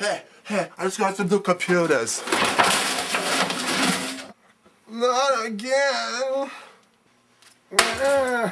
Hey, hey, I just got some new computers. Not again. Uh,